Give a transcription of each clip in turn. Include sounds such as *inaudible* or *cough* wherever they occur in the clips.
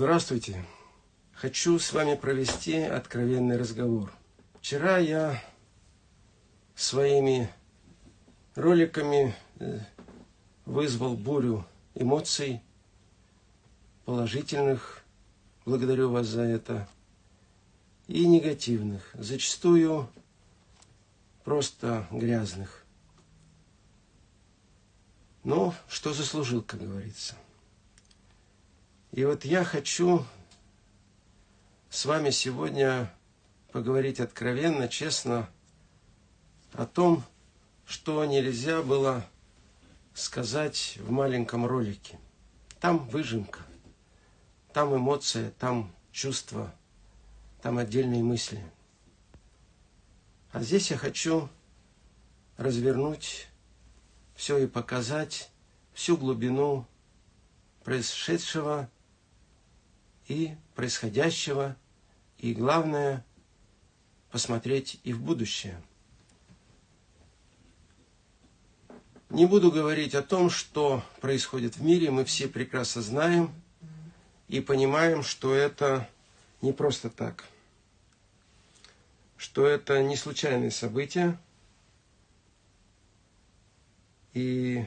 Здравствуйте. Хочу с вами провести откровенный разговор. Вчера я своими роликами э, вызвал бурю эмоций положительных, благодарю вас за это, и негативных, зачастую просто грязных. Но что заслужил, как говорится. И вот я хочу с вами сегодня поговорить откровенно, честно о том, что нельзя было сказать в маленьком ролике. Там выжимка, там эмоция, там чувства, там отдельные мысли. А здесь я хочу развернуть все и показать всю глубину происшедшего и происходящего, и главное, посмотреть и в будущее. Не буду говорить о том, что происходит в мире, мы все прекрасно знаем и понимаем, что это не просто так, что это не случайные события, и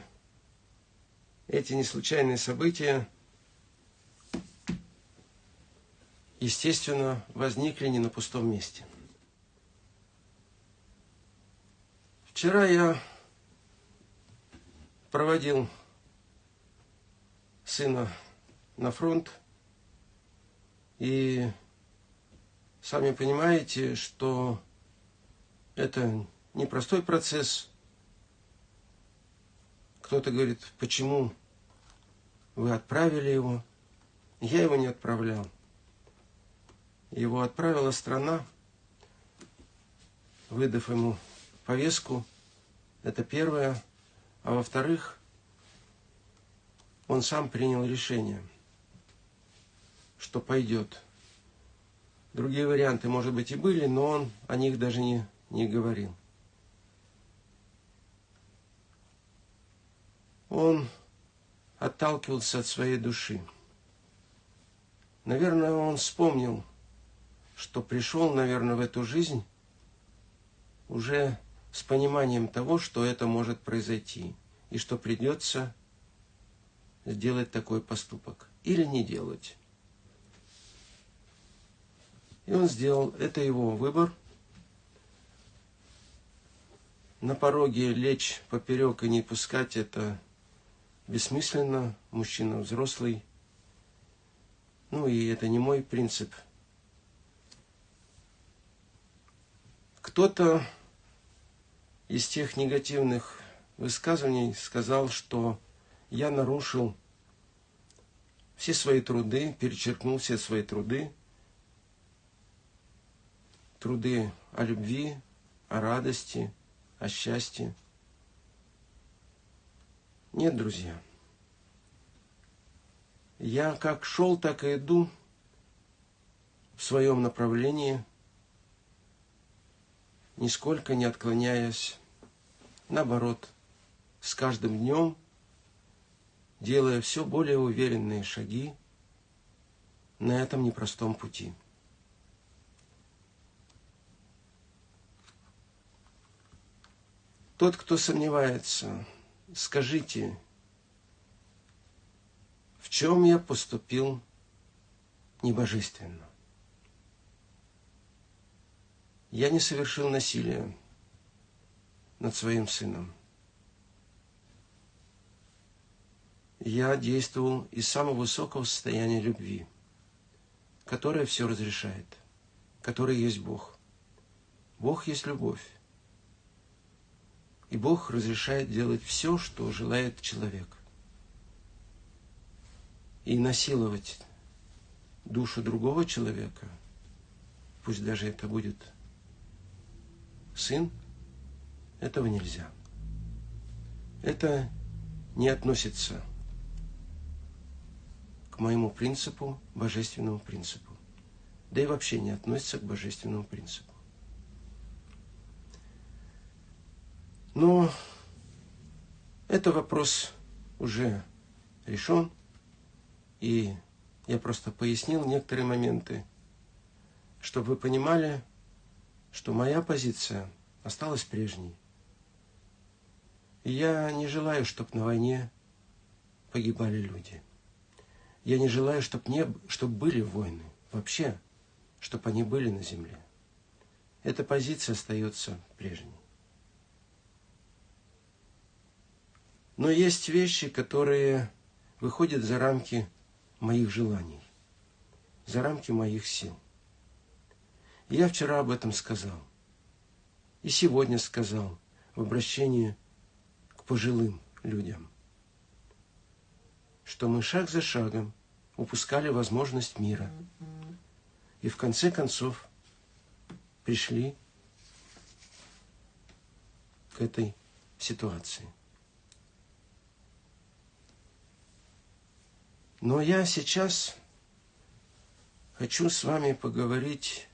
эти неслучайные события, естественно, возникли не на пустом месте. Вчера я проводил сына на фронт, и сами понимаете, что это непростой процесс – кто-то говорит, почему вы отправили его? Я его не отправлял. Его отправила страна, выдав ему повестку. Это первое. А во-вторых, он сам принял решение, что пойдет. Другие варианты, может быть, и были, но он о них даже не, не говорил. он отталкивался от своей души. Наверное, он вспомнил, что пришел, наверное, в эту жизнь уже с пониманием того, что это может произойти, и что придется сделать такой поступок или не делать. И он сделал, это его выбор. На пороге лечь поперек и не пускать это бессмысленно, мужчина взрослый. Ну и это не мой принцип. Кто-то из тех негативных высказываний сказал, что я нарушил все свои труды, перечеркнул все свои труды, труды о любви, о радости, о счастье. Нет, друзья. Я как шел, так и иду в своем направлении, нисколько не отклоняясь. Наоборот, с каждым днем, делая все более уверенные шаги на этом непростом пути. Тот, кто сомневается, скажите, в чем я поступил небожественно? Я не совершил насилия над своим сыном. Я действовал из самого высокого состояния любви, которое все разрешает, которое есть Бог. Бог есть любовь. И Бог разрешает делать все, что желает человек. И насиловать душу другого человека, пусть даже это будет сын, этого нельзя. Это не относится к моему принципу, божественному принципу. Да и вообще не относится к божественному принципу. Но это вопрос уже решен, и Я просто пояснил некоторые моменты, чтобы вы понимали, что моя позиция осталась прежней. И я не желаю, чтобы на войне погибали люди. Я не желаю, чтобы, не, чтобы были войны. Вообще, чтобы они были на земле. Эта позиция остается прежней. Но есть вещи, которые выходят за рамки моих желаний, за рамки моих сил. Я вчера об этом сказал. И сегодня сказал в обращении к пожилым людям, что мы шаг за шагом упускали возможность мира. И в конце концов пришли к этой ситуации. Но я сейчас хочу с вами поговорить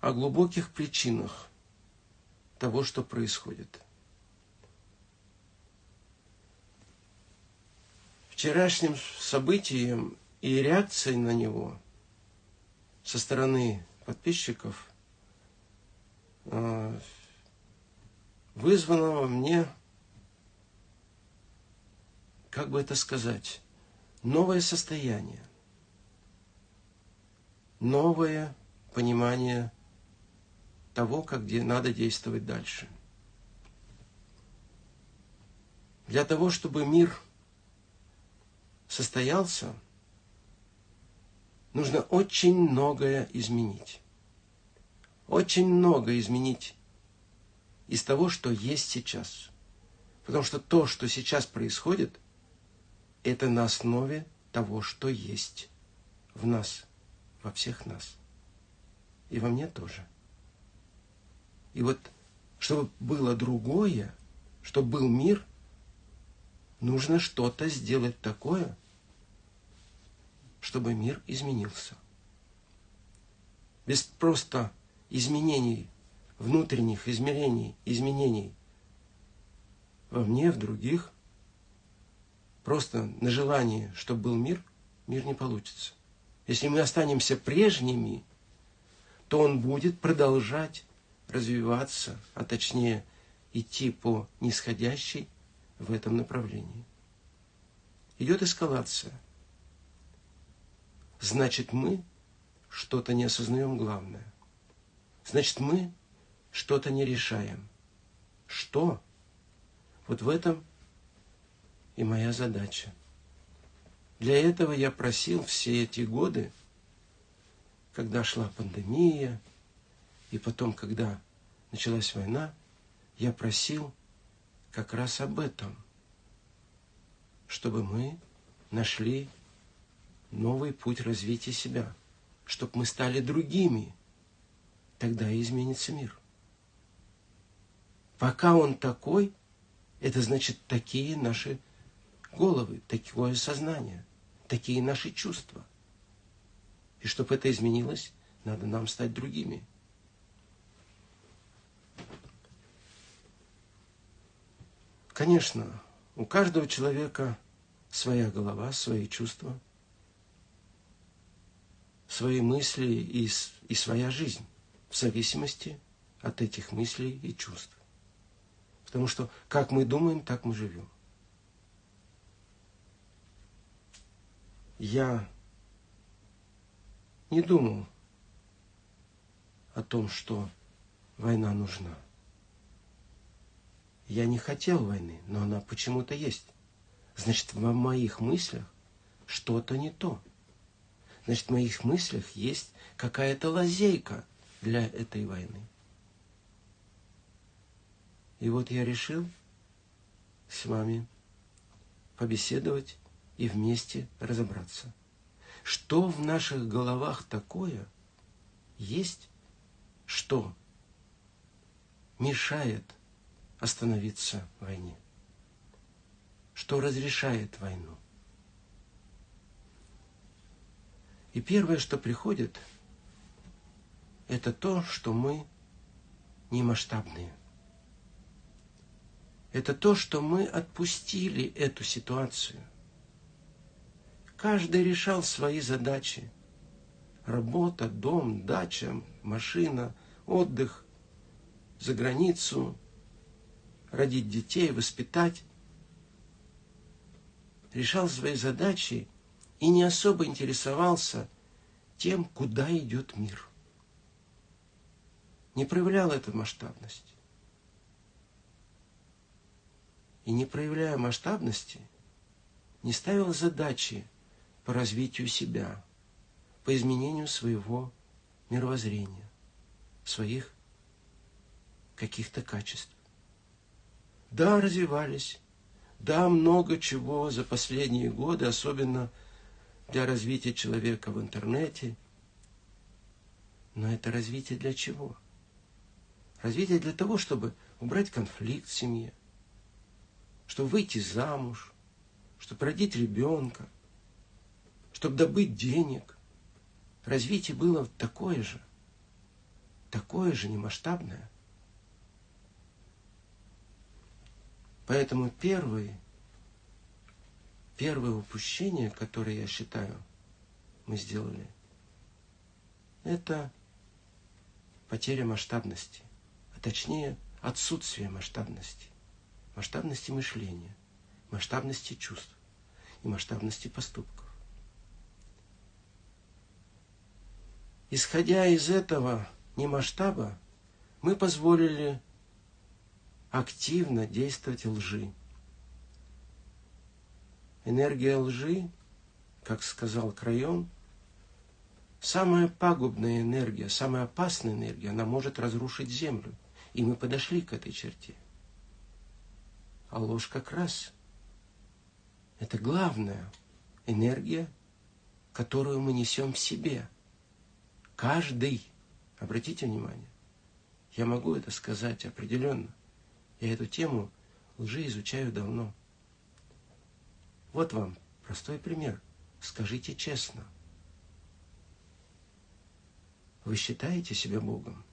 о глубоких причинах того, что происходит. Вчерашним событием и реакцией на него со стороны подписчиков э, вызвано во мне, как бы это сказать, новое состояние, новое понимание того, как где надо действовать дальше. Для того, чтобы мир состоялся, нужно очень многое изменить. Очень много изменить из того, что есть сейчас. Потому что то, что сейчас происходит, это на основе того, что есть в нас, во всех нас. И во мне тоже. И вот, чтобы было другое, чтобы был мир, нужно что-то сделать такое, чтобы мир изменился. Без просто изменений, внутренних измерений, изменений во мне, в других, просто на желание, чтобы был мир, мир не получится. Если мы останемся прежними, то он будет продолжать развиваться, а точнее идти по нисходящей в этом направлении. Идет эскалация. Значит, мы что-то не осознаем главное. Значит, мы что-то не решаем. Что? Вот в этом и моя задача. Для этого я просил все эти годы, когда шла пандемия, и потом, когда началась война, я просил как раз об этом, чтобы мы нашли новый путь развития себя, чтобы мы стали другими, тогда и изменится мир. Пока он такой, это значит такие наши головы, такое сознание, такие наши чувства. И чтобы это изменилось, надо нам стать другими. Конечно, у каждого человека своя голова, свои чувства, свои мысли и, и своя жизнь в зависимости от этих мыслей и чувств. Потому что как мы думаем, так мы живем. Я не думал о том, что война нужна. Я не хотел войны, но она почему-то есть. Значит, в моих мыслях что-то не то. Значит, в моих мыслях есть какая-то лазейка для этой войны. И вот я решил с вами побеседовать и вместе разобраться. Что в наших головах такое есть, что мешает остановиться войне? Что разрешает войну? И первое, что приходит, это то, что мы не масштабные. Это то, что мы отпустили эту ситуацию. Каждый решал свои задачи. Работа, дом, дача, машина, отдых, за границу, родить детей, воспитать. Решал свои задачи и не особо интересовался тем, куда идет мир. Не проявлял эту масштабность. И не проявляя масштабности, не ставил задачи по развитию себя, по изменению своего мировоззрения, своих каких-то качеств. Да, развивались. Да, много чего за последние годы, особенно для развития человека в интернете. Но это развитие для чего? Развитие для того, чтобы убрать конфликт в семье, чтобы выйти замуж, чтобы родить ребенка, чтобы добыть денег. Развитие было такое же, такое же немасштабное – Поэтому первый, первое упущение, которое я считаю, мы сделали, это потеря масштабности, а точнее отсутствие масштабности, масштабности мышления, масштабности чувств и масштабности поступков. Исходя из этого немасштаба, мы позволили активно действовать лжи. Энергия лжи, как сказал Крайон, самая пагубная энергия, самая опасная энергия, она может разрушить землю. И мы подошли к этой черте. А ложь как раз это главная энергия, которую мы несем в себе. Каждый. Обратите внимание. Я могу это сказать определенно. Я эту тему лжи изучаю давно. Вот вам простой пример. Скажите честно. Вы считаете себя Богом?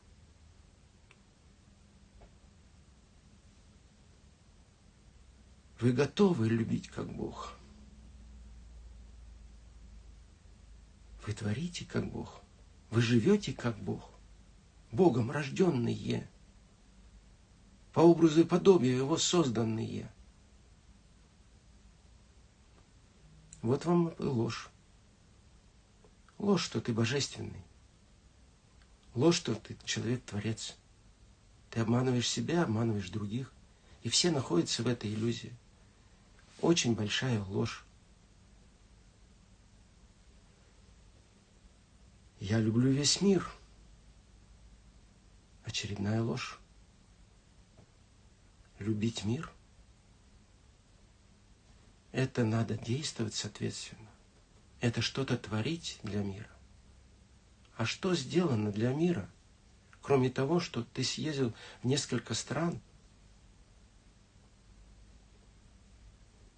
Вы готовы любить как Бог? Вы творите как Бог? Вы живете как Бог? Богом рожденные – по образу и подобию его созданные. Вот вам и ложь. Ложь, что ты божественный. Ложь, что ты человек-творец. Ты обманываешь себя, обманываешь других. И все находятся в этой иллюзии. Очень большая ложь. Я люблю весь мир. Очередная ложь любить мир, это надо действовать соответственно. Это что-то творить для мира. А что сделано для мира, кроме того, что ты съездил в несколько стран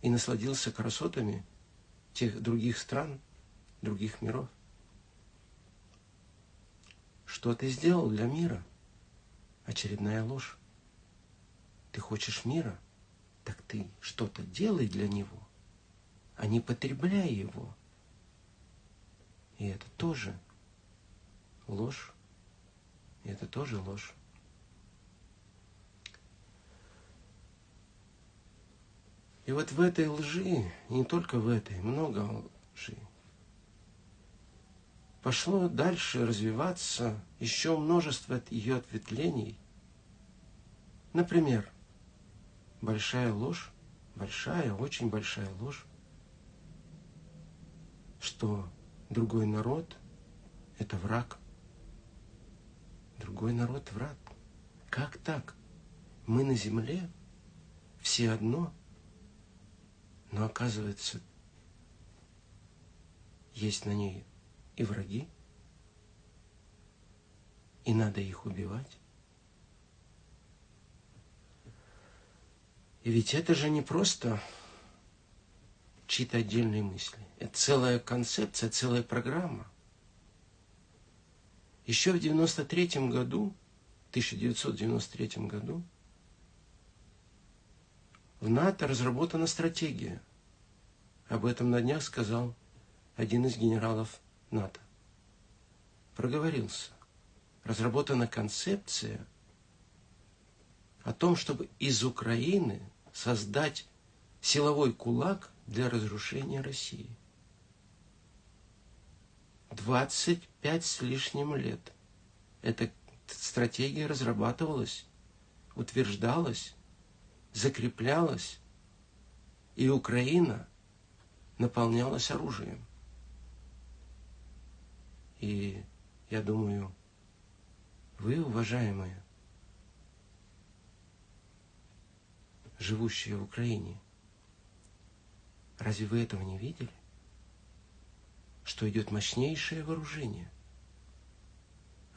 и насладился красотами тех других стран, других миров? Что ты сделал для мира? Очередная ложь. Ты хочешь мира? Так ты что-то делай для него, а не потребляй его. И это тоже ложь. И это тоже ложь. И вот в этой лжи, не только в этой, много лжи, пошло дальше развиваться еще множество ее ответвлений. Например, большая ложь, большая, очень большая ложь, что другой народ – это враг. Другой народ – враг. Как так? Мы на земле, все одно, но оказывается, есть на ней и враги, и надо их убивать. И ведь это же не просто чьи-то отдельные мысли. Это целая концепция, целая программа. Еще в 93 году, 1993 году, в НАТО разработана стратегия. Об этом на днях сказал один из генералов НАТО. Проговорился. Разработана концепция о том, чтобы из Украины создать силовой кулак для разрушения России. 25 с лишним лет. Эта стратегия разрабатывалась, утверждалась, закреплялась, и Украина наполнялась оружием. И я думаю, вы, уважаемые, живущие в Украине, разве вы этого не видели? Что идет мощнейшее вооружение.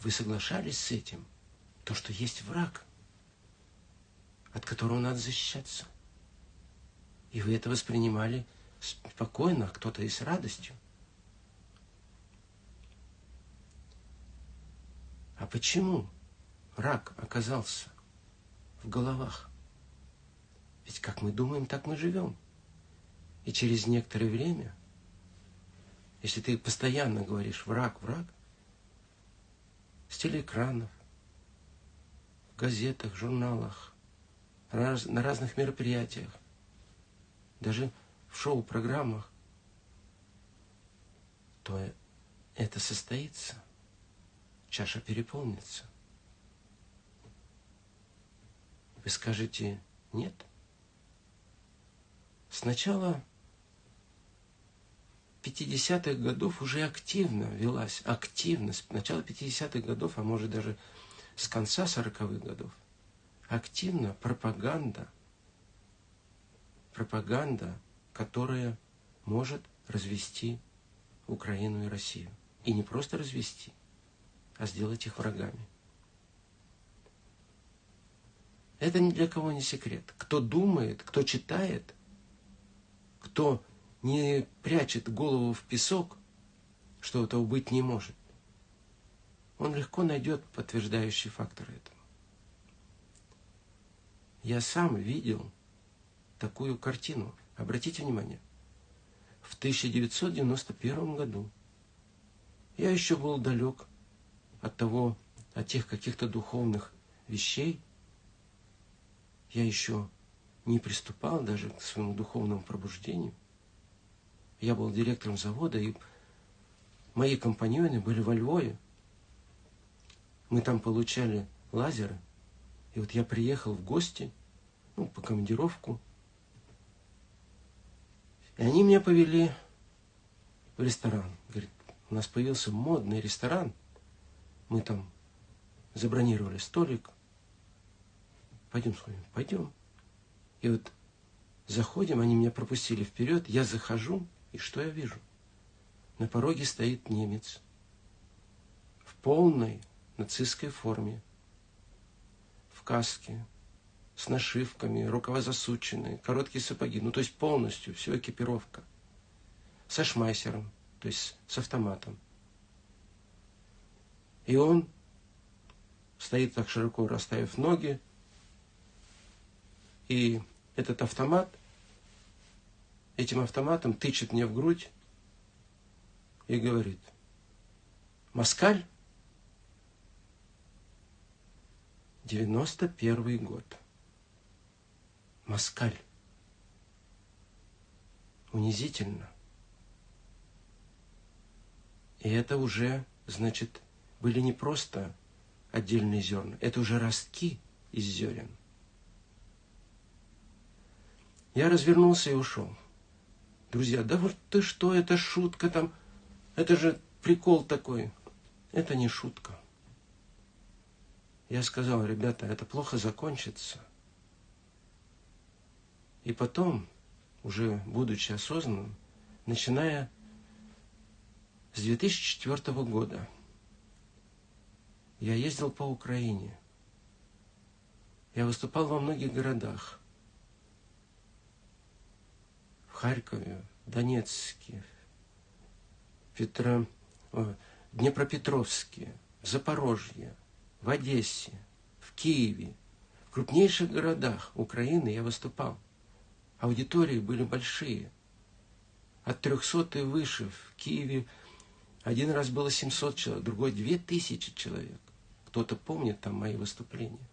Вы соглашались с этим? То, что есть враг, от которого надо защищаться. И вы это воспринимали спокойно, а кто-то и с радостью. А почему рак оказался в головах? Ведь как мы думаем, так мы живем. И через некоторое время, если ты постоянно говоришь «враг, враг», с телеэкранов, в газетах, журналах, на разных мероприятиях, даже в шоу-программах, то это состоится – чаша переполнится. Вы скажете нет? Сначала 50-х годов уже активно велась, активно, с начала 50-х годов, а может даже с конца 40-х годов, активно пропаганда, пропаганда, которая может развести Украину и Россию. И не просто развести, а сделать их врагами. Это ни для кого не секрет. Кто думает, кто читает, кто не прячет голову в песок, что этого быть не может, он легко найдет подтверждающие факторы этому. Я сам видел такую картину. Обратите внимание. В 1991 году я еще был далек от того, от тех каких-то духовных вещей, я еще не приступал даже к своему духовному пробуждению. Я был директором завода, и мои компаньоны были во Львове. Мы там получали лазеры. И вот я приехал в гости, ну, по командировку. И они меня повели в ресторан. Говорит, у нас появился модный ресторан – мы там забронировали столик. Пойдем с вами, пойдем. И вот заходим, они меня пропустили вперед, я захожу, и что я вижу? На пороге стоит немец в полной нацистской форме, в каске, с нашивками, рукава засученные, короткие сапоги, ну то есть полностью, все экипировка, со шмайсером, то есть с автоматом. И он стоит так широко расставив ноги, и этот автомат, этим автоматом тычет мне в грудь и говорит, Москаль, 91 год. Москаль. Унизительно. И это уже, значит, были не просто отдельные зерна, это уже ростки из зерен. Я развернулся и ушел. Друзья, да вот ты что, это шутка там, это же прикол такой. Это не шутка. Я сказал, ребята, это плохо закончится. И потом, уже будучи осознанным, начиная с 2004 года, я ездил по Украине. Я выступал во многих городах. В Харькове, Донецке, Петро... Днепропетровске, в Запорожье, в Одессе, в Киеве, в крупнейших городах Украины я выступал. Аудитории были большие. от 300 и выше. В Киеве один раз было 700 человек, другой 2000 человек. Кто-то помнит там мои выступления.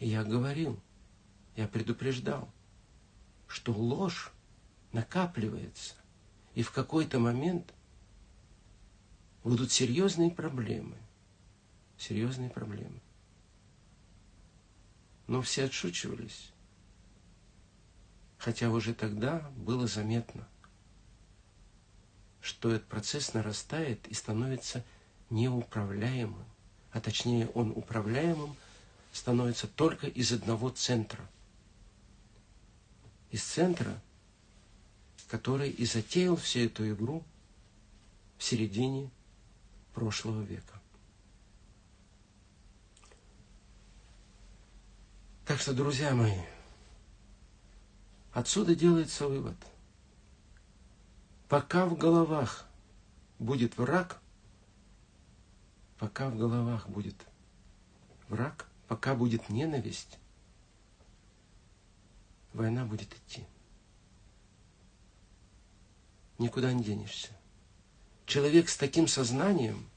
И я говорил, я предупреждал, что ложь накапливается, и в какой-то момент будут серьезные проблемы. Серьезные проблемы. Но все отшучивались. Хотя уже тогда было заметно, что этот процесс нарастает и становится неуправляемым. А точнее, он управляемым становится только из одного центра. Из центра, который и затеял всю эту игру в середине прошлого века. Так что, друзья мои, отсюда делается вывод. Пока в головах будет враг, пока в головах будет враг, пока будет ненависть, война будет идти. Никуда не денешься. Человек с таким сознанием,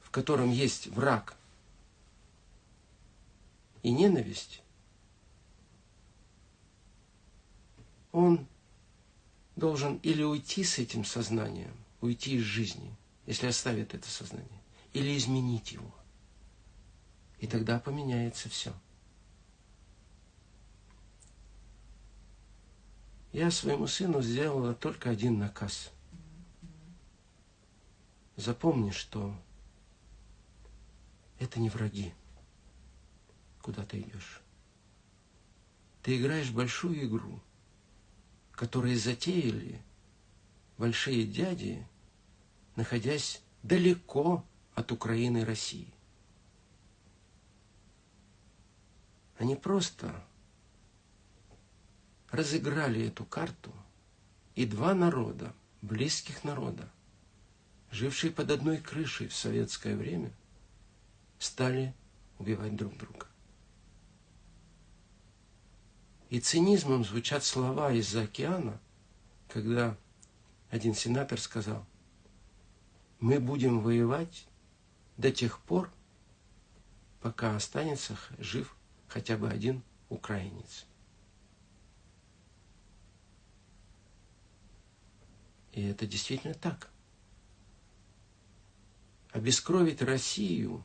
в котором есть враг и ненависть, он должен или уйти с этим сознанием, уйти из жизни, если оставит это сознание, или изменить его. И тогда поменяется все. Я своему сыну сделала только один наказ. Запомни, что это не враги, куда ты идешь. Ты играешь большую игру, которую затеяли большие дяди, находясь далеко от Украины и России. Они просто разыграли эту карту, и два народа, близких народа, жившие под одной крышей в советское время, стали убивать друг друга. И цинизмом звучат слова из-за океана, когда один сенатор сказал, мы будем воевать до тех пор, пока останется жив хотя бы один украинец. И это действительно так. Обескровить Россию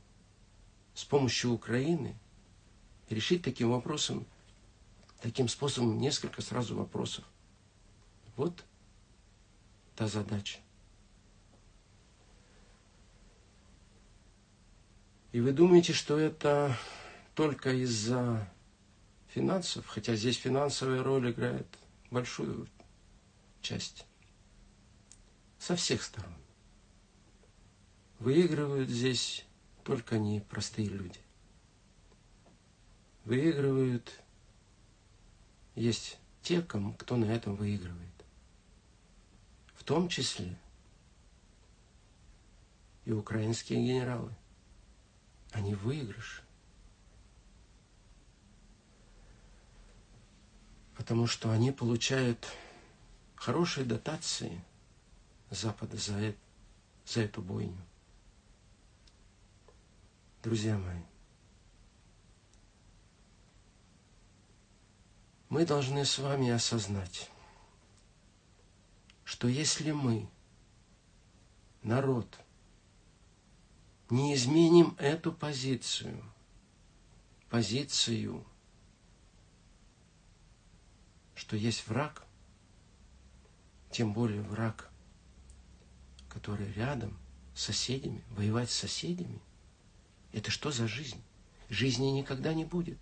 с помощью Украины, решить таким вопросом, таким способом несколько сразу вопросов. Вот та задача. И вы думаете, что это только из-за финансов, хотя здесь финансовая роль играет большую часть. Со всех сторон. Выигрывают здесь только не простые люди. Выигрывают, есть те, кому, кто на этом выигрывает. В том числе и украинские генералы. Они выигрыши. потому что они получают хорошие дотации Запада за, это, за эту бойню. Друзья мои, мы должны с вами осознать, что если мы, народ, не изменим эту позицию, позицию – что есть враг, тем более враг, который рядом с соседями, воевать с соседями, это что за жизнь? Жизни никогда не будет.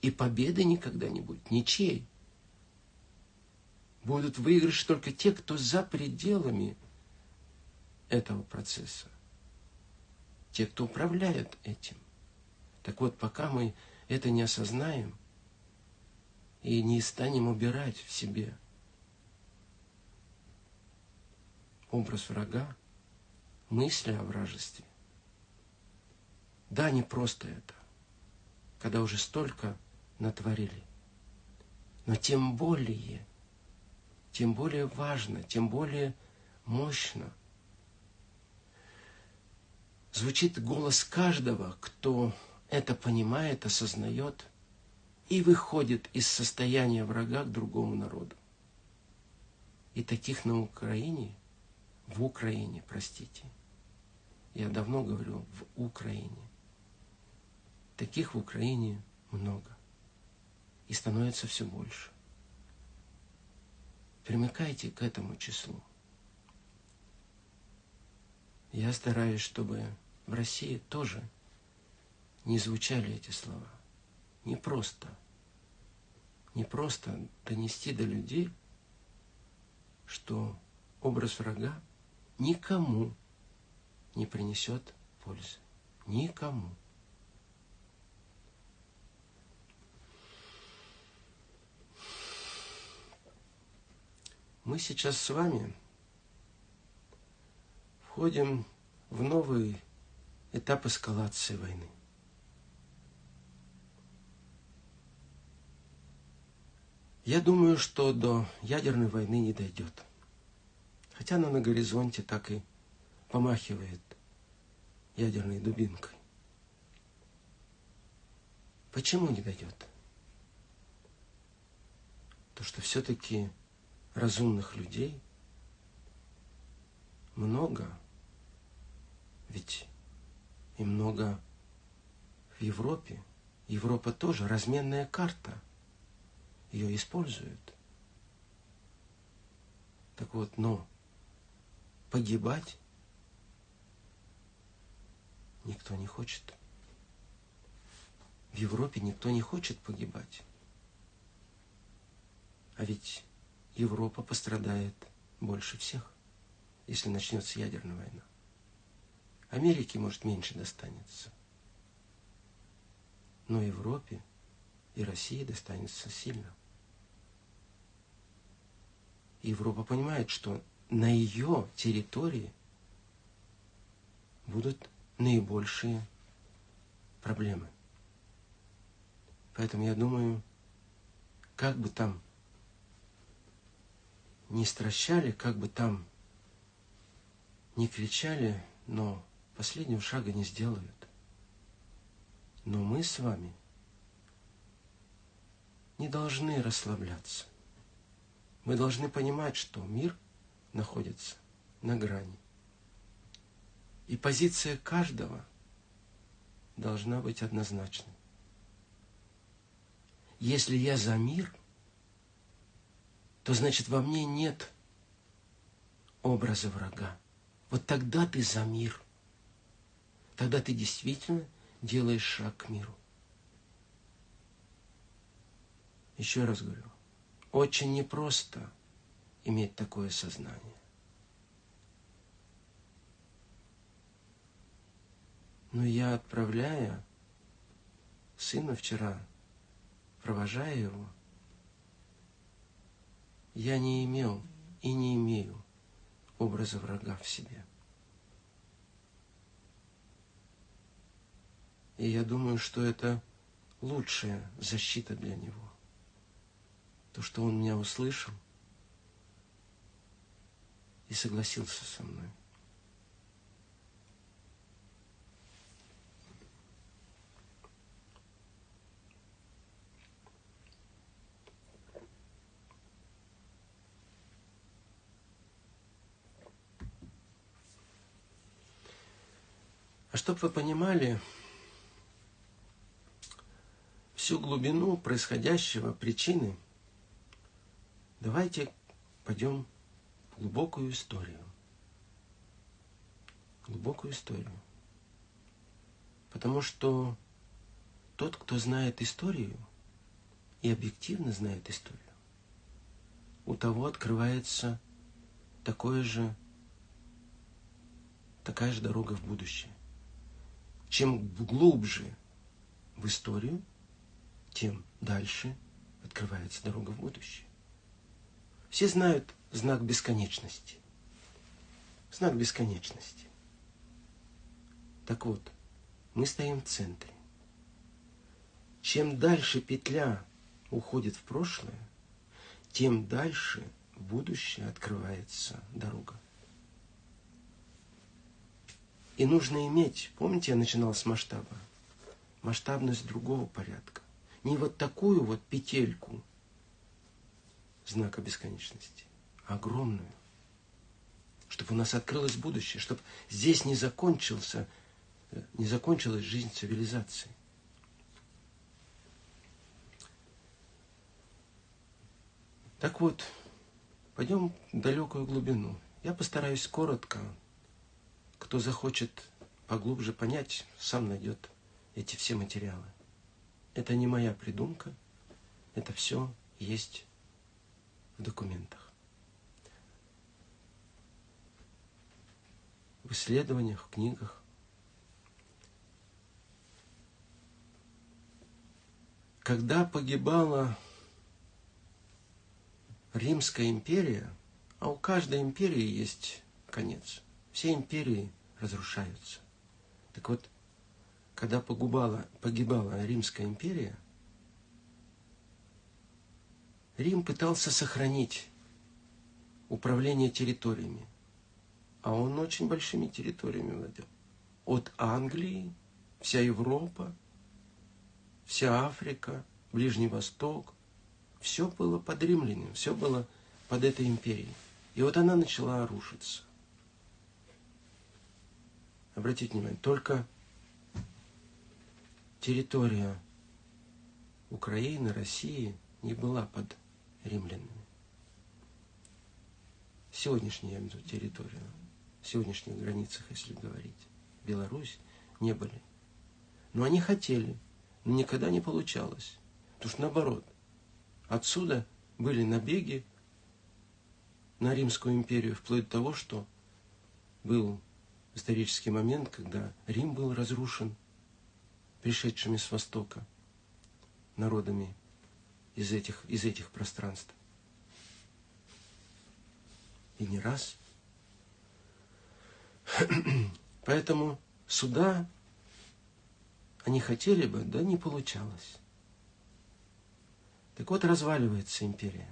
И победы никогда не будет, ничей. Будут выигрыши только те, кто за пределами этого процесса. Те, кто управляют этим. Так вот, пока мы это не осознаем, и не станем убирать в себе образ врага, мысли о вражестве. Да, не просто это, когда уже столько натворили. Но тем более тем более важно, тем более мощно звучит голос каждого, кто это понимает, осознает и выходит из состояния врага к другому народу. И таких на Украине, в Украине, простите, я давно говорю, в Украине. Таких в Украине много. И становится все больше. Примыкайте к этому числу. Я стараюсь, чтобы в России тоже не звучали эти слова. Не просто. Не просто донести до людей, что образ врага никому не принесет пользы. Никому. Мы сейчас с вами входим в новый этап эскалации войны. Я думаю, что до ядерной войны не дойдет. Хотя она на горизонте так и помахивает ядерной дубинкой. Почему не дойдет? То, что все-таки разумных людей много, ведь и много в Европе. Европа тоже разменная карта. Ее используют. Так вот, но погибать никто не хочет. В Европе никто не хочет погибать. А ведь Европа пострадает больше всех, если начнется ядерная война. Америке, может, меньше достанется. Но Европе и России достанется сильно. Европа понимает, что на ее территории будут наибольшие проблемы. Поэтому я думаю, как бы там не стращали, как бы там не кричали, но последнего шага не сделают. Но мы с вами не должны расслабляться. Мы должны понимать, что мир находится на грани. И позиция каждого должна быть однозначной. Если я за мир, то значит во мне нет образа врага. Вот тогда ты за мир. Тогда ты действительно делаешь шаг к миру. Еще раз говорю, очень непросто иметь такое сознание. Но я, отправляя сына вчера, провожая его, я не имел и не имею образа врага в себе. И я думаю, что это лучшая защита для него то, что он меня услышал и согласился со мной. А чтобы вы понимали всю глубину происходящего, причины – Давайте пойдем глубокую историю. Глубокую историю. Потому что тот, кто знает историю и объективно знает историю, у того открывается такое же, такая же дорога в будущее. Чем глубже в историю, тем дальше открывается дорога в будущее. Все знают знак бесконечности. Знак бесконечности. Так вот, мы стоим в центре. Чем дальше петля уходит в прошлое, тем дальше в будущее открывается дорога. И нужно иметь, помните, я начинал с масштаба, масштабность другого порядка. Не вот такую вот петельку знака бесконечности, огромную. Чтобы у нас открылось будущее, чтобы здесь не закончился, не закончилась жизнь цивилизации. Так вот, пойдем в далекую глубину. Я постараюсь коротко. Кто захочет поглубже понять, сам найдет эти все материалы. Это не моя придумка, это все есть в документах. В исследованиях, в книгах. Когда погибала Римская империя, а у каждой империи есть конец. Все империи разрушаются. Так вот, когда погибала, погибала Римская империя, Рим пытался сохранить управление территориями, а он очень большими территориями владел. От Англии, вся Европа, вся Африка, Ближний Восток, все было под римлянами, все было под этой империей. И вот она начала рушиться. Обратите внимание, только территория Украины, России не была под римлянами. Сегодняшняя, территория, сегодняшних границах, если говорить, Беларусь, не были. Но они хотели, но никогда не получалось. Потому что наоборот, отсюда были набеги на Римскую империю, вплоть до того, что был исторический момент, когда Рим был разрушен пришедшими с Востока народами из этих, из этих пространств. И не раз. Поэтому суда они хотели бы, да не получалось. Так вот, разваливается империя.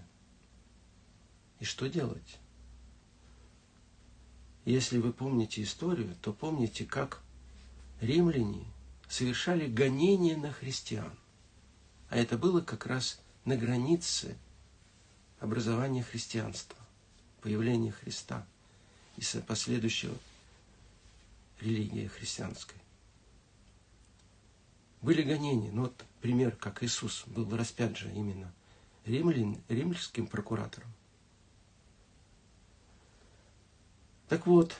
И что делать? Если вы помните историю, то помните, как римляне совершали гонения на христиан. А это было как раз на границе образования христианства, появления Христа и последующего религии христианской. Были гонения. Ну вот пример, как Иисус был распят же именно римлян, римским прокуратором. Так вот,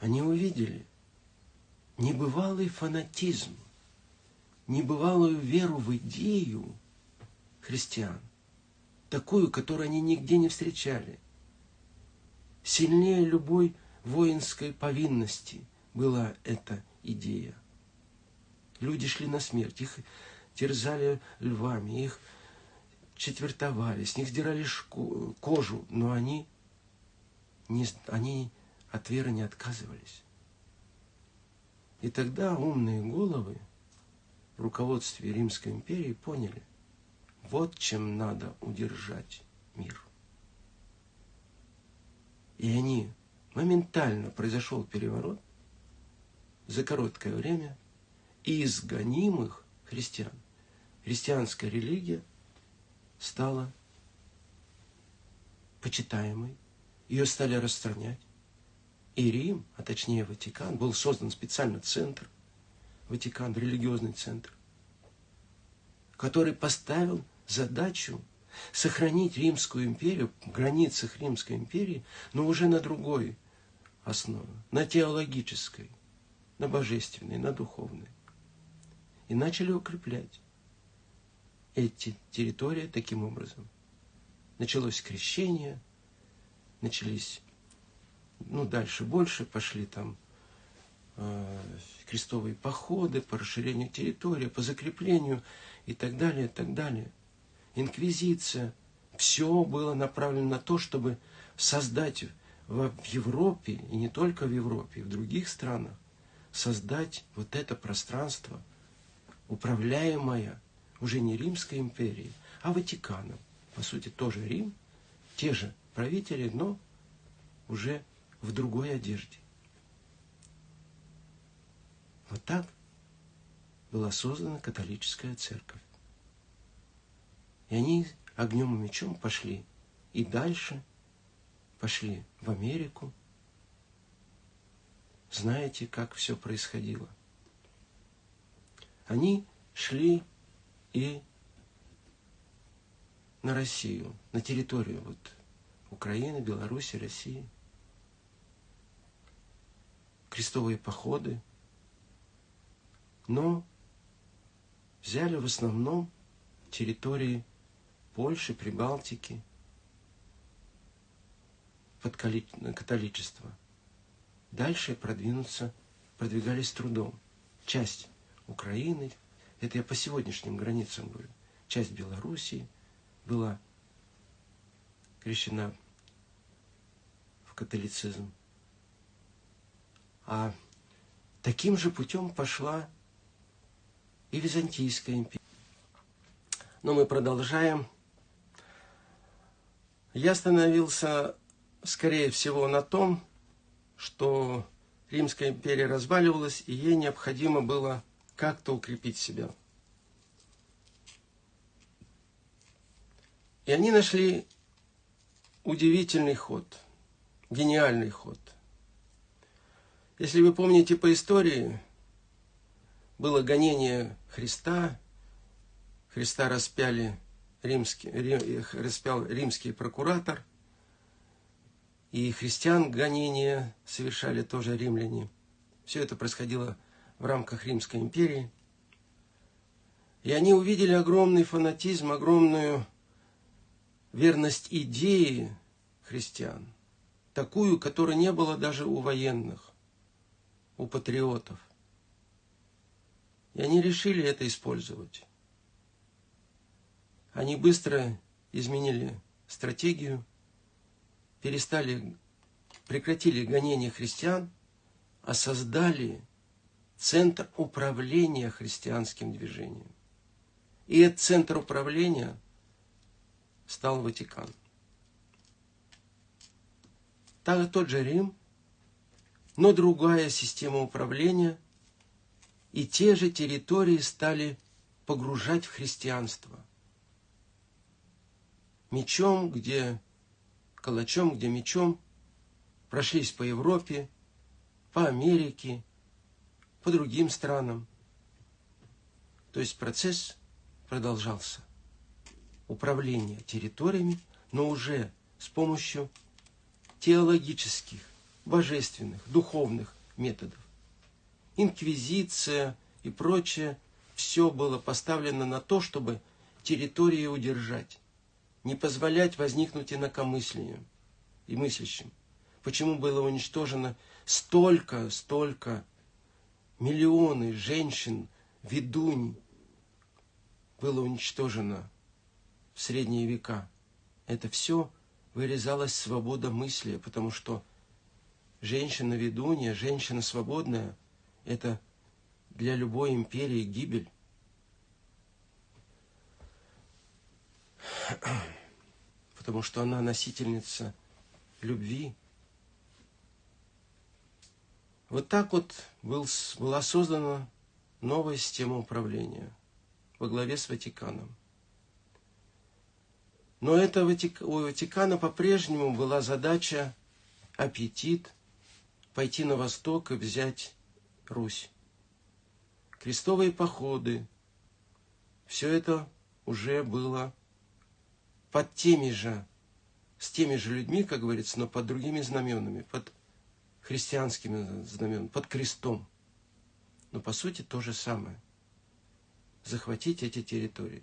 они увидели небывалый фанатизм, небывалую веру в идею христиан, такую, которую они нигде не встречали. Сильнее любой воинской повинности была эта идея. Люди шли на смерть, их терзали львами, их четвертовали, с них сдирали кожу, но они не, они от веры не отказывались. И тогда умные головы в руководстве Римской империи поняли, вот чем надо удержать мир. И они, моментально произошел переворот, за короткое время, из гонимых христиан, христианская религия стала почитаемой, ее стали распространять. И Рим, а точнее Ватикан, был создан специально центр, Ватикан, религиозный центр, который поставил задачу сохранить Римскую империю, в границах Римской империи, но уже на другой основе, на теологической, на божественной, на духовной. И начали укреплять эти территории таким образом. Началось крещение – начались, ну, дальше больше пошли там э, крестовые походы по расширению территории, по закреплению и так далее, и так далее. Инквизиция. Все было направлено на то, чтобы создать в Европе, и не только в Европе, и в других странах, создать вот это пространство, управляемое уже не Римской империей, а Ватиканом. По сути, тоже Рим, те же правители, но уже в другой одежде. Вот так была создана католическая церковь. И они огнем и мечом пошли и дальше, пошли в Америку. Знаете, как все происходило? Они шли и на Россию, на территорию вот Украины, Беларуси, России. Крестовые походы. Но взяли в основном территории Польши, Прибалтики под католичество. Дальше продвинуться, продвигались трудом. Часть Украины, это я по сегодняшним границам говорю, часть Белоруссии – была крещена в католицизм. А таким же путем пошла и Византийская империя. Но мы продолжаем. Я остановился, скорее всего, на том, что Римская империя разваливалась, и ей необходимо было как-то укрепить себя – И они нашли удивительный ход, гениальный ход. Если вы помните по истории, было гонение Христа, Христа распяли римский, распял римский прокуратор, и христиан гонения совершали тоже римляне. Все это происходило в рамках Римской империи. И они увидели огромный фанатизм, огромную верность идеи христиан, такую, которой не было даже у военных, у патриотов. И они решили это использовать. Они быстро изменили стратегию, перестали, прекратили гонение христиан, а создали центр управления христианским движением. И этот центр управления – стал Ватикан. Так, тот же Рим, но другая система управления, и те же территории стали погружать в христианство. Мечом, где калачом, где мечом, прошлись по Европе, по Америке, по другим странам. То есть процесс продолжался управления территориями, но уже с помощью теологических, божественных, духовных методов. Инквизиция и прочее, все было поставлено на то, чтобы территории удержать, не позволять возникнуть инакомыслию и мыслящим. Почему было уничтожено столько, столько миллионы женщин, ведунь было уничтожено в средние века. Это все вырезалась свобода мысли, потому что женщина-ведунья, женщина свободная – это для любой империи гибель. *clears throat* Потому что она носительница любви. Вот так вот был, была создана новая система управления во главе с Ватиканом. Но это у Ватикана по-прежнему была задача, аппетит, пойти на восток и взять Русь. Крестовые походы, все это уже было под теми же, с теми же людьми, как говорится, но под другими знаменами, под христианскими знаменами, под крестом. Но по сути то же самое. Захватить эти территории.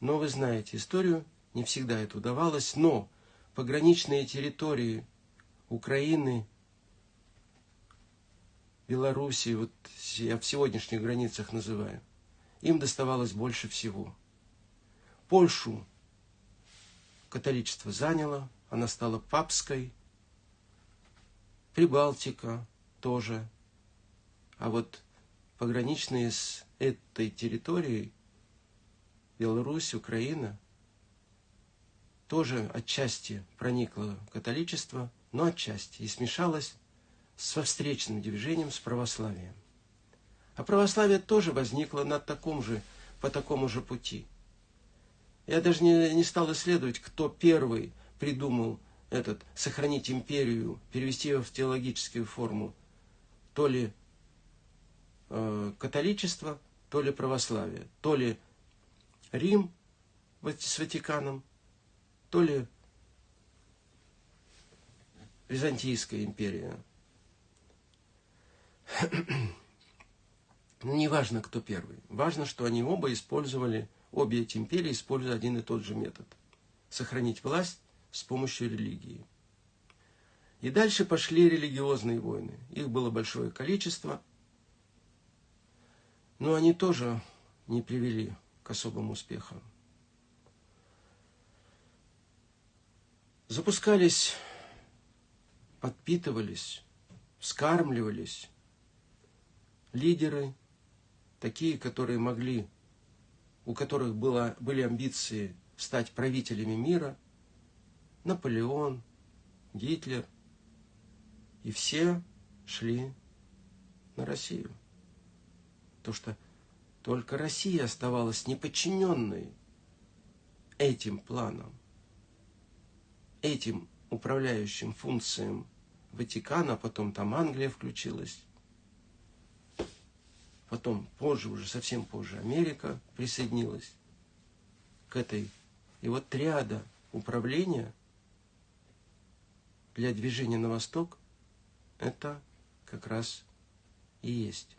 Но вы знаете историю, не всегда это удавалось, но пограничные территории Украины, Белоруссии, вот я в сегодняшних границах называю, им доставалось больше всего. Польшу католичество заняло, она стала папской, Прибалтика тоже. А вот пограничные с этой территорией Беларусь, Украина, тоже отчасти проникло католичество, но отчасти и смешалось со встречным движением с православием. А православие тоже возникло на таком же, по такому же пути. Я даже не, не стал исследовать, кто первый придумал этот сохранить империю, перевести ее в теологическую форму. То ли э, католичество, то ли православие, то ли Рим с Ватиканом, то ли Византийская империя. *clears throat* Не важно, кто первый. Важно, что они оба использовали, обе эти империи используют один и тот же метод. Сохранить власть с помощью религии. И дальше пошли религиозные войны. Их было большое количество. Но они тоже не привели к особым успехам. Запускались, подпитывались, вскармливались лидеры, такие, которые могли, у которых было, были амбиции стать правителями мира, Наполеон, Гитлер, и все шли на Россию. То, что только Россия оставалась неподчиненной этим планам, этим управляющим функциям Ватикана, а потом там Англия включилась. Потом позже, уже совсем позже, Америка присоединилась к этой. И вот триада управления для движения на восток это как раз и есть.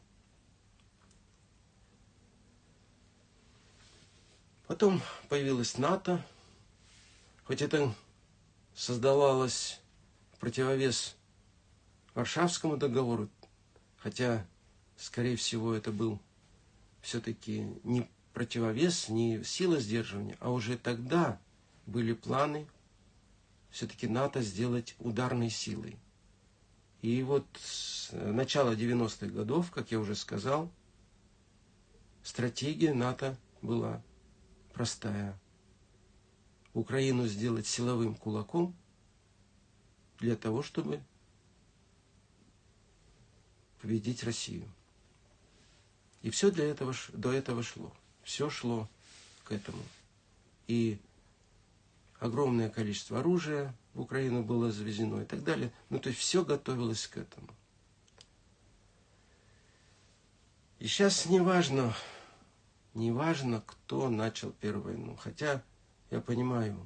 Потом появилась НАТО, хоть это создавалось противовес Варшавскому договору, хотя, скорее всего, это был все-таки не противовес, не сила сдерживания, а уже тогда были планы все-таки НАТО сделать ударной силой. И вот с начала 90-х годов, как я уже сказал, стратегия НАТО была простая. Украину сделать силовым кулаком для того, чтобы победить Россию. И все для этого, до этого шло. Все шло к этому. И огромное количество оружия в Украину было завезено и так далее. Ну, то есть все готовилось к этому. И сейчас не важно, Неважно, кто начал первую войну. Хотя я понимаю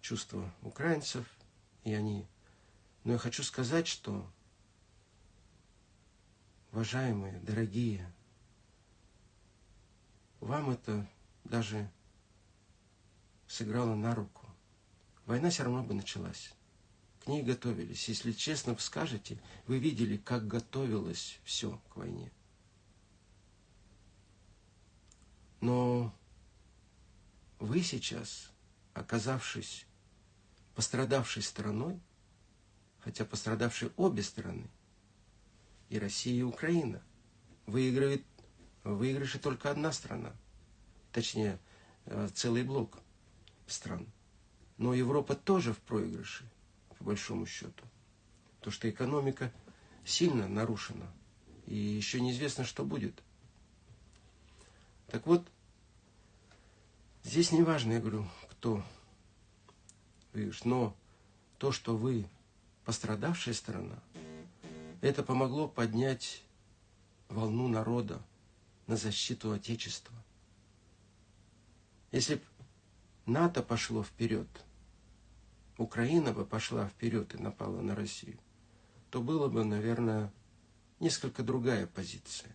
чувства украинцев, и они... Но я хочу сказать, что, уважаемые, дорогие, вам это даже сыграло на руку. Война все равно бы началась. К ней готовились. Если честно скажете, вы видели, как готовилось все к войне. Но вы сейчас, оказавшись пострадавшей стороной, хотя пострадавшие обе стороны, и Россия, и Украина, выигрывает, выигрыше только одна страна, точнее, э, целый блок стран. Но Европа тоже в проигрыше, по большому счету. То, что экономика сильно нарушена, и еще неизвестно, что будет – так вот, здесь не важно, я говорю, кто выигрыш, но то, что вы пострадавшая сторона, это помогло поднять волну народа на защиту Отечества. Если бы НАТО пошло вперед, Украина бы пошла вперед и напала на Россию, то было бы, наверное, несколько другая позиция.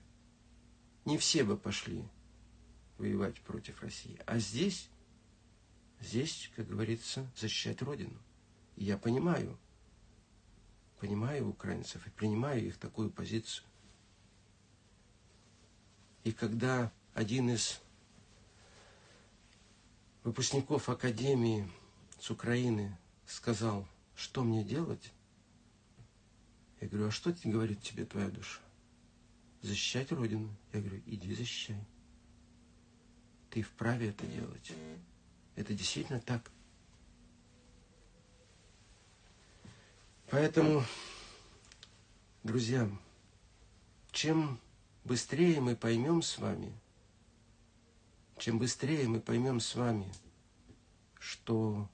Не все бы пошли воевать против России. А здесь, здесь, как говорится, защищать Родину. И я понимаю, понимаю украинцев и принимаю их такую позицию. И когда один из выпускников Академии с Украины сказал, что мне делать, я говорю, а что говорит тебе твоя душа? Защищать Родину? Я говорю, иди защищай. Ты вправе это делать. Это действительно так. Поэтому, друзья, чем быстрее мы поймем с вами, чем быстрее мы поймем с вами, что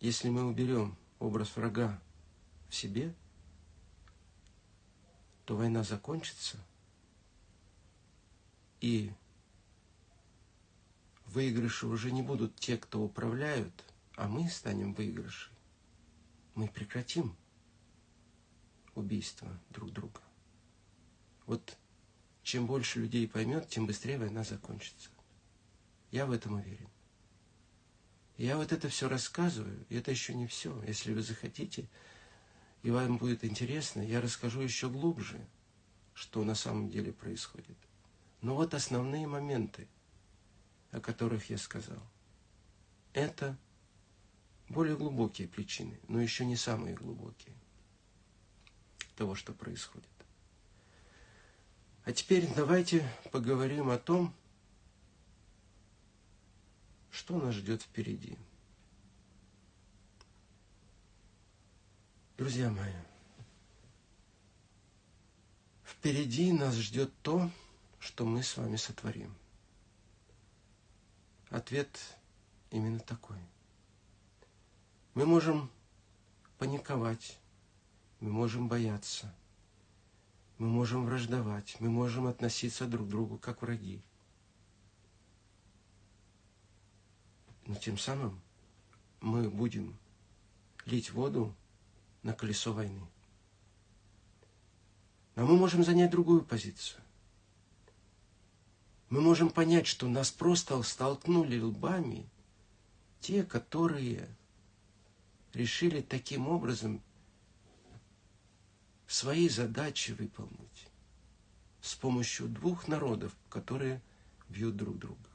если мы уберем образ врага в себе, то война закончится, и выигрыши уже не будут те, кто управляют, а мы станем выигрышей. Мы прекратим убийство друг друга. Вот чем больше людей поймет, тем быстрее война закончится. Я в этом уверен. Я вот это все рассказываю, и это еще не все. Если вы захотите, и вам будет интересно, я расскажу еще глубже, что на самом деле происходит. Но вот основные моменты, о которых я сказал, это более глубокие причины, но еще не самые глубокие того, что происходит. А теперь давайте поговорим о том, что нас ждет впереди. Друзья мои, впереди нас ждет то, что мы с вами сотворим. Ответ именно такой. Мы можем паниковать, мы можем бояться, мы можем враждовать, мы можем относиться друг к другу как враги. Но тем самым мы будем лить воду на колесо войны. Но мы можем занять другую позицию. Мы можем понять, что нас просто столкнули лбами те, которые решили таким образом свои задачи выполнить с помощью двух народов, которые бьют друг друга.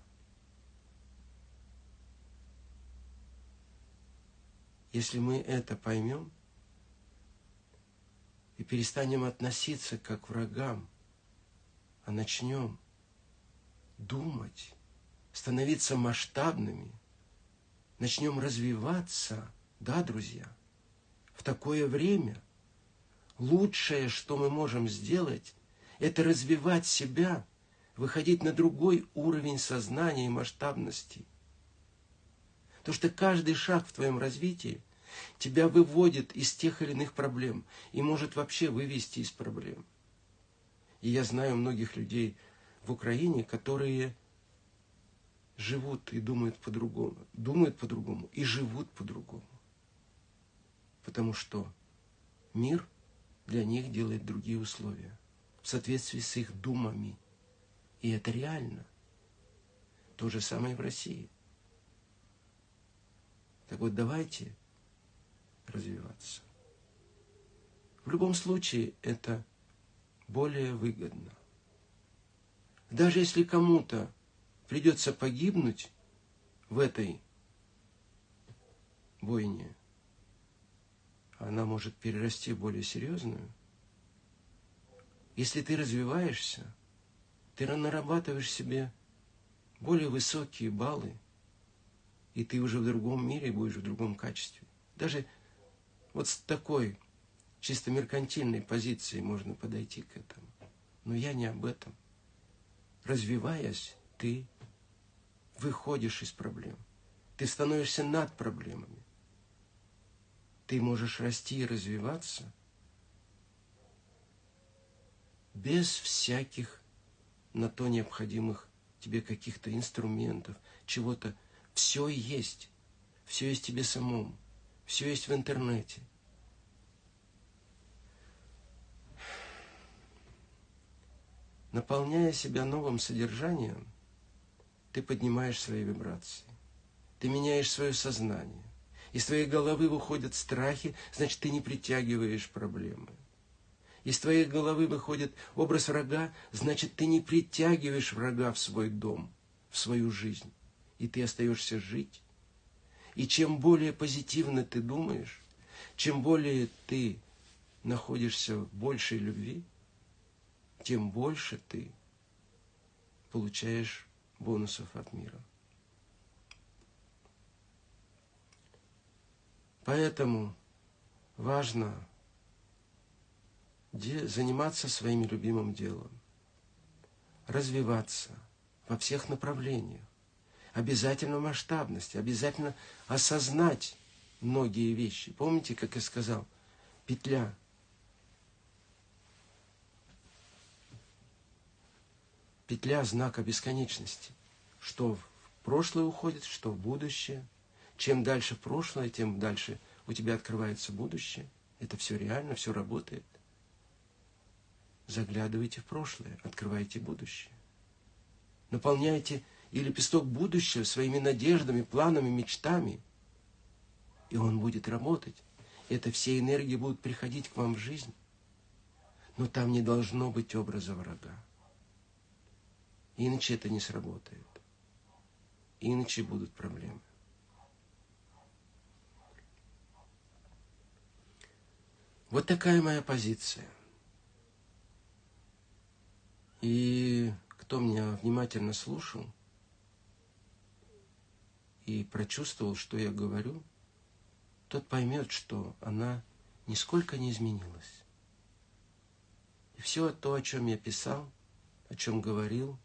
Если мы это поймем и перестанем относиться как к врагам, а начнем думать, становиться масштабными, начнем развиваться, да, друзья, в такое время лучшее, что мы можем сделать, это развивать себя, выходить на другой уровень сознания и масштабности. Потому что каждый шаг в твоем развитии тебя выводит из тех или иных проблем и может вообще вывести из проблем. И я знаю многих людей в Украине, которые живут и думают по-другому, думают по-другому и живут по-другому. Потому что мир для них делает другие условия в соответствии с их думами. И это реально. То же самое и в России – так вот, давайте развиваться. В любом случае, это более выгодно. Даже если кому-то придется погибнуть в этой бойне, она может перерасти в более серьезную. Если ты развиваешься, ты нарабатываешь себе более высокие баллы – и ты уже в другом мире будешь в другом качестве. Даже вот с такой чисто меркантильной позиции можно подойти к этому. Но я не об этом. Развиваясь, ты выходишь из проблем. Ты становишься над проблемами. Ты можешь расти и развиваться без всяких на то необходимых тебе каких-то инструментов, чего-то все есть. Все есть тебе самом. Все есть в интернете. Наполняя себя новым содержанием, ты поднимаешь свои вибрации. Ты меняешь свое сознание. Из твоей головы выходят страхи, значит, ты не притягиваешь проблемы. Из твоей головы выходит образ врага, значит, ты не притягиваешь врага в свой дом, в свою жизнь и ты остаешься жить. И чем более позитивно ты думаешь, чем более ты находишься в большей любви, тем больше ты получаешь бонусов от мира. Поэтому важно заниматься своим любимым делом, развиваться во всех направлениях, обязательно масштабности, обязательно осознать многие вещи. Помните, как я сказал, петля. Петля знака бесконечности. Что в прошлое уходит, что в будущее. Чем дальше в прошлое, тем дальше у тебя открывается будущее. Это все реально, все работает. Заглядывайте в прошлое, открывайте будущее. Наполняйте и лепесток будущего своими надеждами, планами, мечтами. И он будет работать. Это все энергии будут приходить к вам в жизнь. Но там не должно быть образа врага. Иначе это не сработает. Иначе будут проблемы. Вот такая моя позиция – и кто меня внимательно слушал и прочувствовал, что я говорю, тот поймет, что она нисколько не изменилась. И все то, о чем я писал, о чем говорил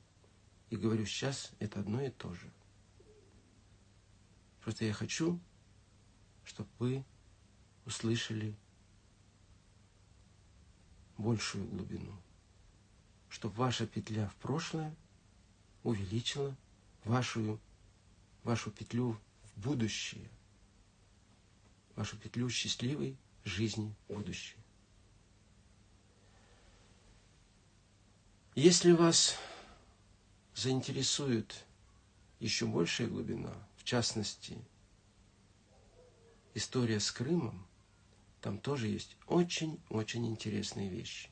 и говорю сейчас, это одно и то же. Просто я хочу, чтобы вы услышали большую глубину чтобы ваша петля в прошлое увеличила вашу, вашу петлю в будущее, вашу петлю счастливой жизни в будущее. Если вас заинтересует еще большая глубина, в частности, история с Крымом, там тоже есть очень-очень интересные вещи.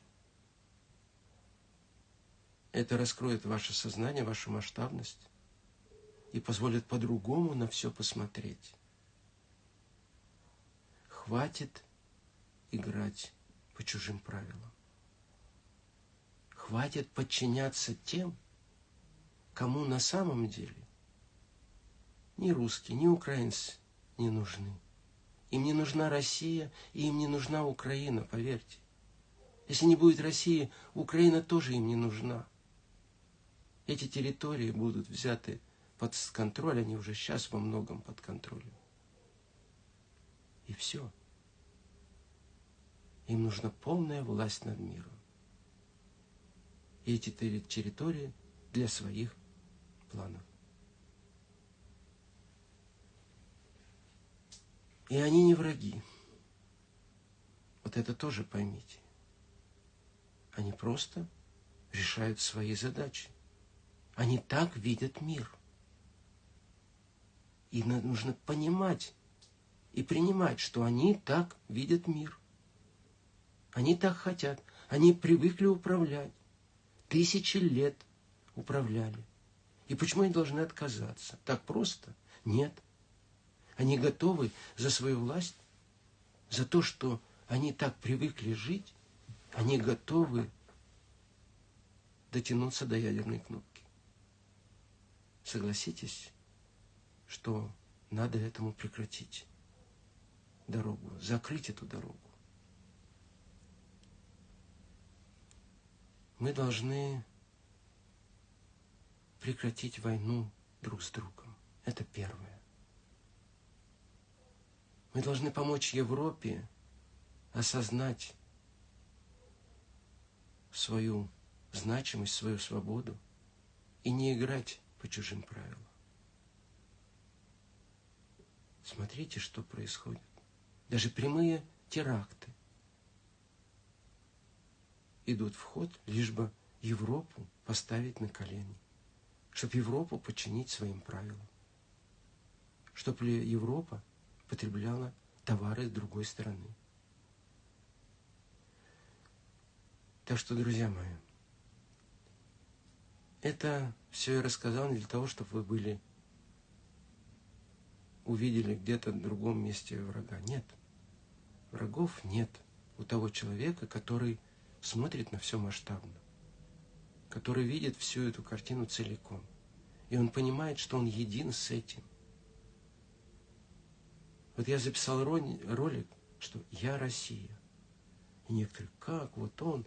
Это раскроет ваше сознание, вашу масштабность и позволит по-другому на все посмотреть. Хватит играть по чужим правилам. Хватит подчиняться тем, кому на самом деле ни русские, ни украинцы не нужны. Им не нужна Россия, и им не нужна Украина, поверьте. Если не будет России, Украина тоже им не нужна. Эти территории будут взяты под контроль, они уже сейчас во многом под контролем. И все. Им нужна полная власть над миром. И эти территории для своих планов. И они не враги. Вот это тоже поймите. Они просто решают свои задачи. Они так видят мир. И нужно понимать и принимать, что они так видят мир. Они так хотят. Они привыкли управлять. Тысячи лет управляли. И почему они должны отказаться? Так просто? Нет. Они готовы за свою власть, за то, что они так привыкли жить, они готовы дотянуться до ядерной кнопки. Согласитесь, что надо этому прекратить дорогу, закрыть эту дорогу. Мы должны прекратить войну друг с другом. Это первое. Мы должны помочь Европе осознать свою значимость, свою свободу и не играть по чужим правилам. Смотрите, что происходит. Даже прямые теракты идут в ход, лишь бы Европу поставить на колени, чтобы Европу подчинить своим правилам, чтобы Европа потребляла товары с другой стороны. Так что, друзья мои, это все я рассказал не для того, чтобы вы были, увидели где-то в другом месте врага. Нет. Врагов нет у того человека, который смотрит на все масштабно, который видит всю эту картину целиком. И он понимает, что он един с этим. Вот я записал ролик, что я Россия. И некоторые, как вот он,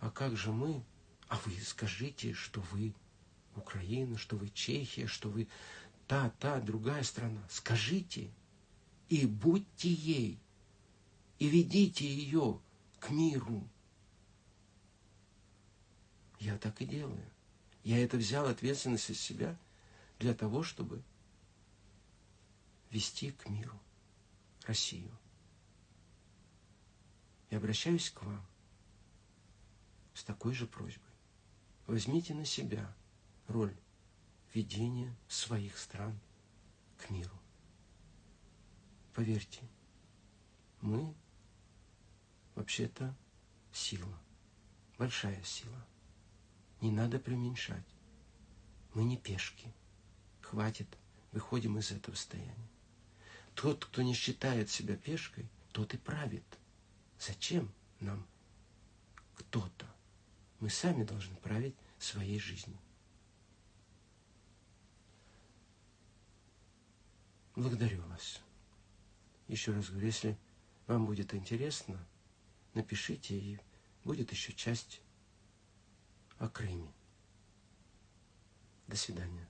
а как же мы? А вы скажите, что вы Украина, что вы Чехия, что вы та, та, другая страна. Скажите и будьте ей, и ведите ее к миру. Я так и делаю. Я это взял ответственность из себя для того, чтобы вести к миру Россию. И обращаюсь к вам с такой же просьбой. Возьмите на себя роль ведения своих стран к миру. Поверьте, мы вообще-то сила, большая сила. Не надо преуменьшать. Мы не пешки. Хватит, выходим из этого состояния. Тот, кто не считает себя пешкой, тот и правит. Зачем нам кто-то? Мы сами должны править своей жизнью. Благодарю вас. Еще раз говорю, если вам будет интересно, напишите, и будет еще часть о Крыме. До свидания.